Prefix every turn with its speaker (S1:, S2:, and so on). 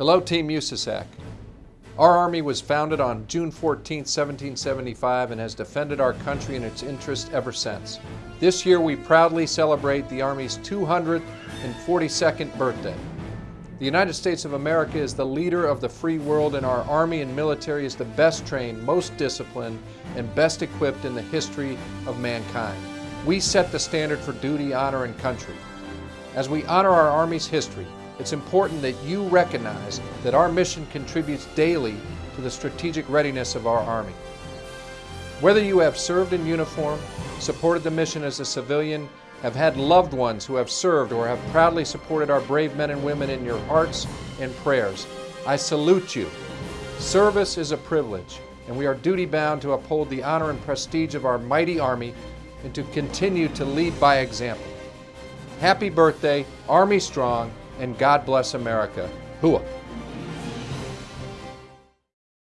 S1: Hello, Team USASAC. Our Army was founded on June 14, 1775 and has defended our country and its interests ever since. This year we proudly celebrate the Army's 242nd birthday. The United States of America is the leader of the free world and our Army and military is the best trained, most disciplined, and best equipped in the history of mankind. We set the standard for duty, honor, and country. As we honor our Army's history, it's important that you recognize that our mission contributes daily to the strategic readiness of our Army. Whether you have served in uniform, supported the mission as a civilian, have had loved ones who have served, or have proudly supported our brave men and women in your hearts and prayers, I salute you. Service is a privilege, and we are duty bound to uphold the honor and prestige of our mighty Army and to continue to lead by example. Happy birthday, Army Strong, and God bless America. Hooah!